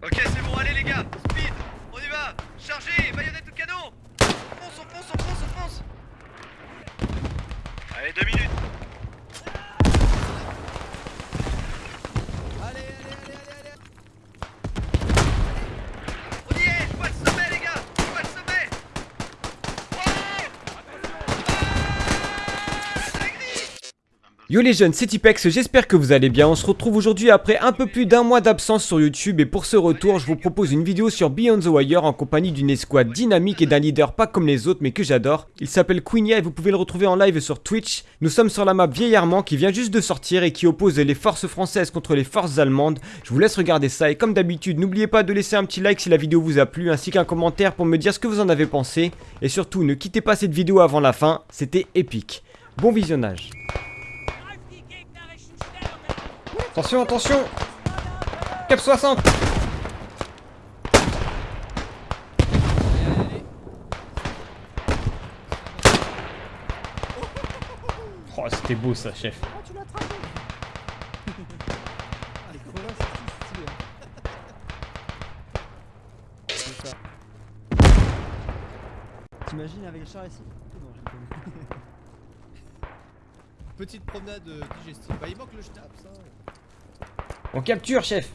Ok, c'est bon, allez les gars, speed, on y va, chargez, baïonnette de canon. On fonce, on fonce, on fonce, on fonce. Allez, deux minutes Yo les jeunes, c'est Tipex, j'espère que vous allez bien. On se retrouve aujourd'hui après un peu plus d'un mois d'absence sur YouTube et pour ce retour, je vous propose une vidéo sur Beyond the Wire en compagnie d'une escouade dynamique et d'un leader pas comme les autres mais que j'adore. Il s'appelle Queenia et vous pouvez le retrouver en live sur Twitch. Nous sommes sur la map Vieillarment qui vient juste de sortir et qui oppose les forces françaises contre les forces allemandes. Je vous laisse regarder ça et comme d'habitude, n'oubliez pas de laisser un petit like si la vidéo vous a plu ainsi qu'un commentaire pour me dire ce que vous en avez pensé. Et surtout, ne quittez pas cette vidéo avant la fin, c'était épique. Bon visionnage. Attention, attention Cap 60 Oh, c'était beau ça, chef. Ah, les crevasseurs, c'est stylé. hein. C'est ça. T'imagines avec le char ici Non, j'ai pas vu. Petite promenade euh, digestive. Bah, il manque le schnapp, ça. On capture, chef.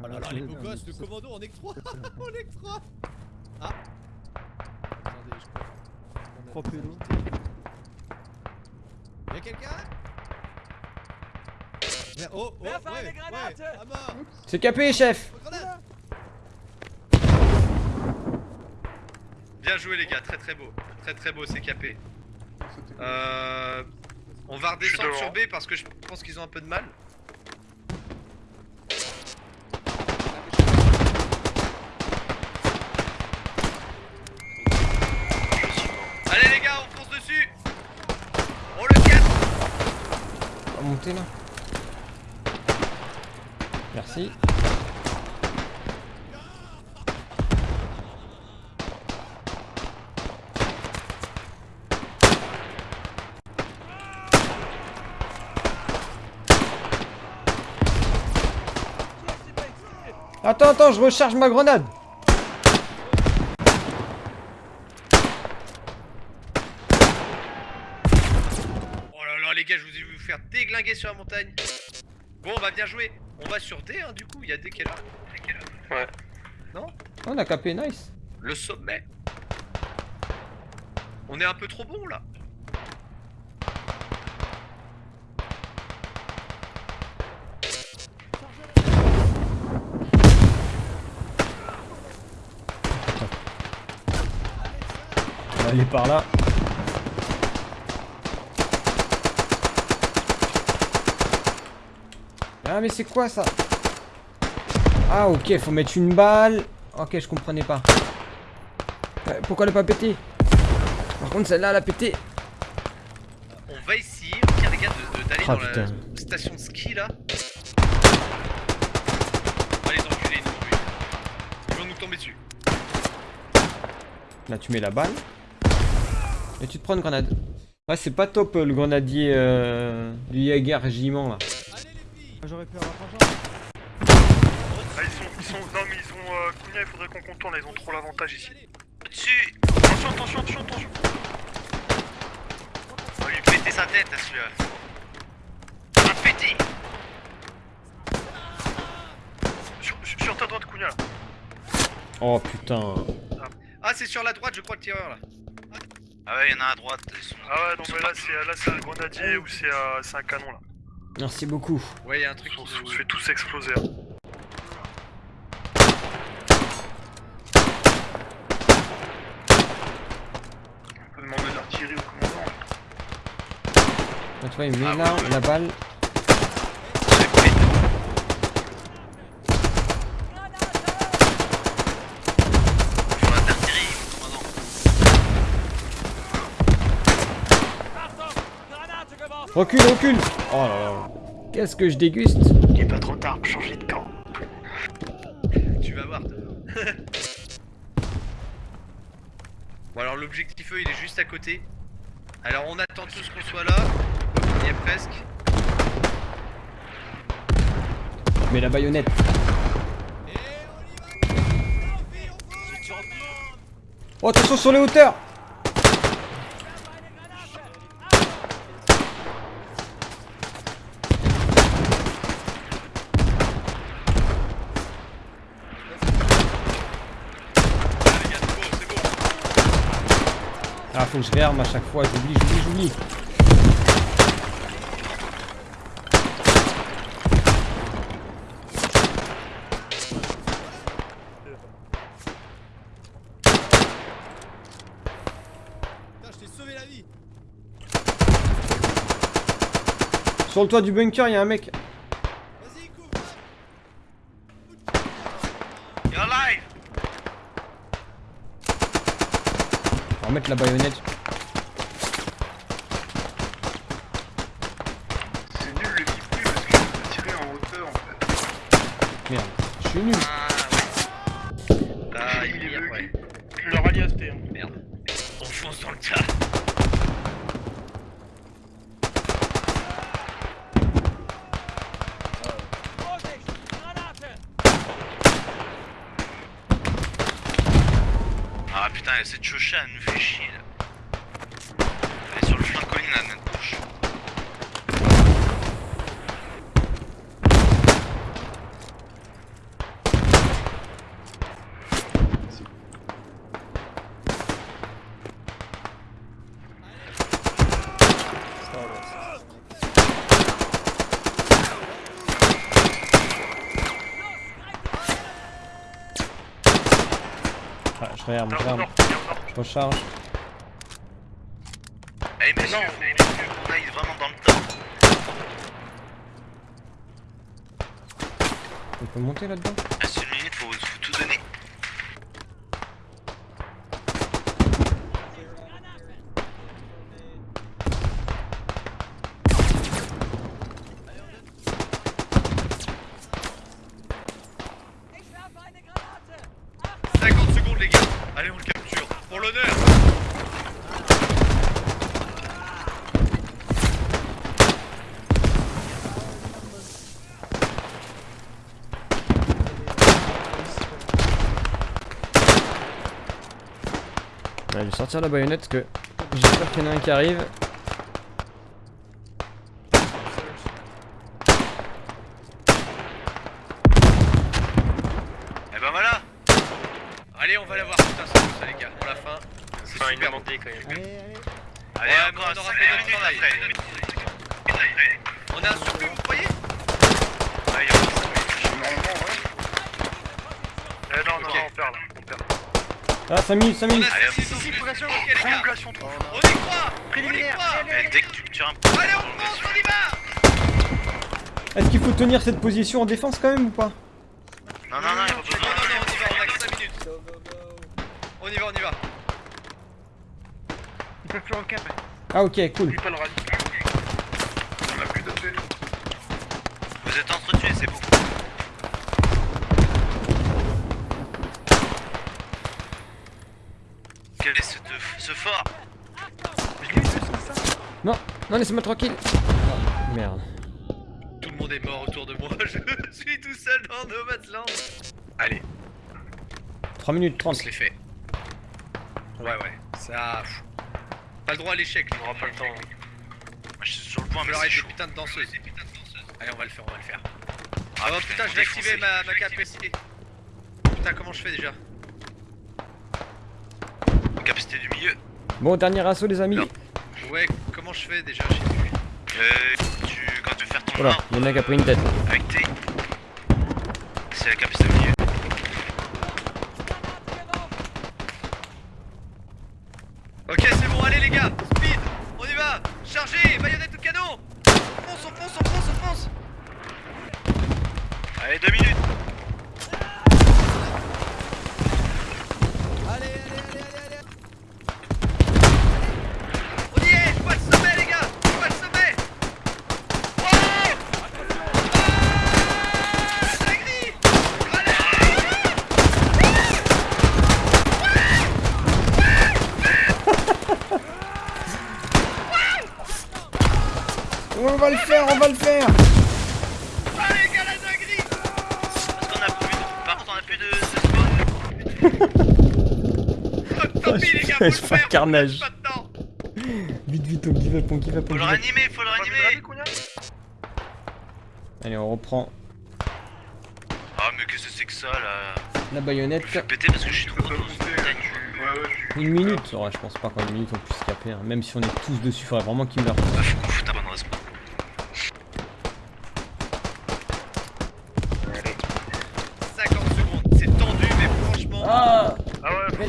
Oh là là, les beaux gosses, le commando en extra En extra Ah. Attendez, je crois. Trois pélos. Y'a quelqu'un? Oh, oh, ouais, ouais, C'est capé, chef. Bien joué les gars, très très beau, très très beau, c'est capé. Euh, on va redescendre sur B parce que je pense qu'ils ont un peu de mal. Allez les gars, on fonce dessus On le casse On va monter là. Merci. Attends, attends, je recharge ma grenade. Oh là là les gars, je vous ai vu vous faire déglinguer sur la montagne Bon bah bien joué On va sur D hein du coup, il y a D qui est là. D qui est là. Ouais. Non? On a capé, nice. Le sommet On est un peu trop bon là aller par là. Ah mais c'est quoi ça? Ah ok, faut mettre une balle. Ok, je comprenais pas. Pourquoi elle a pas pété Par contre celle-là elle a pété. On va essayer, tiens les gars, de- de- d'aller Ah, dans putain. la station de ski là. On va les enculer nous. oui. Ils vont nous tomber dessus. Là tu mets la balle. Et tu te prends une grenade. Ouais c'est pas top euh, le grenadier euh, du Jaeger régiment là. Allez les filles J'aurais pu avoir. Ah, ils sont, ils sont, non mais ils ont, euh, Cunha, il faudrait qu'on contourne, ils ont trop l'avantage ici. Dessus Attention, attention, attention, attention. On va lui péter sa tête à celui-là. On va péter Sur, sur, sur ta droite, Cunha, là. Oh putain. Ah c'est sur la droite je crois le tireur là. Ah ouais, il y en a à droite. Ils sont... Ah ouais, non mais là c'est, là c'est un grenadier ou c'est, euh, c'est un canon là. Merci beaucoup. Ouais il y a un truc On qui se fait tous exploser. hein. On peut demander d'artillerie au commandant. Tu vois il met là la balle. Faut l'artillerie, commandant. Recule, recule Oh là là. Qu'est-ce que je déguste Il est pas trop tard pour changer de camp. Tu vas voir. bon alors l'objectif eux il est juste à côté. Alors on attend tous qu'on soit là. On y est presque. Mets la baïonnette. Oh, attention sur les hauteurs Ah, les gars, c'est beau, c'est beau. Ah, faut que je réarme à chaque fois, j'oublie, j'oublie, j'oublie. Putain, je t'ai sauvé la vie Sur le toit du bunker, il y a un mec. Va mettre la baïonnette. C'est nul le gameplay parce que je peux tirer en hauteur en fait. Merde, je suis nul. Ah, ouais. Ah, il Il est ouais. Leur alias T. hein. Merde. On fonce dans le tas. Ah putain, cette chocha elle nous fait chier là. Elle est sur le flanc de colline à notre gauche. Je réarme, je Alors, réarme. nord, il est au nord. Je recharge. Allez messieurs, on aille vraiment dans le tas. On peut monter là-dedans? Reste une minute, faut, faut tout donner. « 50 secondes, les gars. On le capture. Pour l'honneur. Ouais, je vais sortir la baïonnette parce que j'espère qu'il y en a un qui arrive. Et ben voilà Allez, on va l'avoir. Putain, c'est beau ça, les gars. Pour la fin. C'est Enfin, il super m'a beau. manqué quand même. Allez, allez Allez, Ouais, encore mais on aura 5 On a un surplus, vous croyez Ouais, il y a encore cinq minutes. Normalement, ouais. Eh non, non, on perd là. On perd. Ah, 5 minutes, 5 On minutes a Allez, hop. 6 prolongation. Ok, les gars. Prolongation trop. On y croit. On y croit. Dès que tu tires un peu. Allez, on fonce, on y va. Est-ce qu'il faut tenir cette position en défense quand même ou pas? Non, non, non, il faut Non, non, non, on y va. On a que 5 minutes. Go, go, go On y va, on y va. Ils peuvent plus en cap. Ah ok, cool. On a plus de. Vous êtes entretués, c'est bon. Quel est ce, ce fort? Je l'ai vu, c'est ça. Non, non, laissez-moi tranquille. Ah, merde. Tout le monde est mort autour de moi. Je suis tout seul dans Nomadland. Allez, 3 minutes on 30. se les fait. Ouais, ouais. Ça. Pas le droit à l'échec, On aura pas le temps. Moi, Je suis sur le point, On mais c'est chaud. putains de danseuses. Allez, on va le faire, on va le faire. Ah oh putain, je vais activer ma, ma capacité. Putain, comment je fais déjà Capacité du milieu. Bon, dernier assaut les amis. Non. Ouais, comment je fais déjà Je sais plus. Euh, tu, quand tu veux faire ton Voilà, il y en a qui a pris une tête. avec T, c'est la capacité du milieu. Chargez, baïonnette ou canon On fonce, on fonce, on fonce, on fonce Allez, deux minutes. On va le faire, on va le faire. Allez, Galata Parce qu'on a plus de... Par contre, on a plus de... tant pis, les gars, faut le faire carnage. Vite, vite, on give up, on give up, on Faut le réanimer, faut le réanimer Allez, on reprend. Ah, mais qu'est-ce que c'est que ça, là. La baïonnette. Je vais péter parce que je suis trop Ouais, ouais, une minute, ouais, je pense pas qu'en une minute on puisse taper, hein. même si on est tous dessus, faudrait vraiment qu'il meure.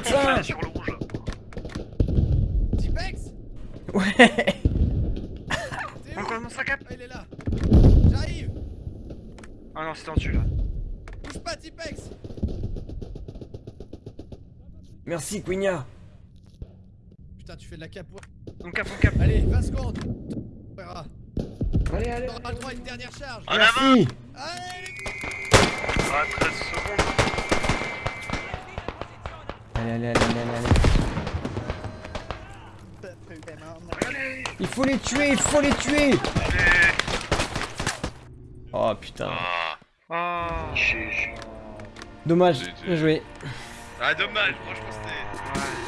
Ah fasse sur le rouge. Tipex Ouais Encore mon sac à Ah, il est là J'arrive Ah non, c'est tendu là. Bouge pas, Tipex Merci, Quigna Putain, tu fais de la capoeira. On cap, on cap. Allez, 20 secondes On verra. Allez, allez On aura le droit à une dernière charge En avant Allez, Ah, 13 secondes. Allez, allez, allez, allez, allez. Il faut les tuer, il faut les tuer. Oh putain. Ah. Dommage, bien joué. Ah, dommage, franchement, c'était.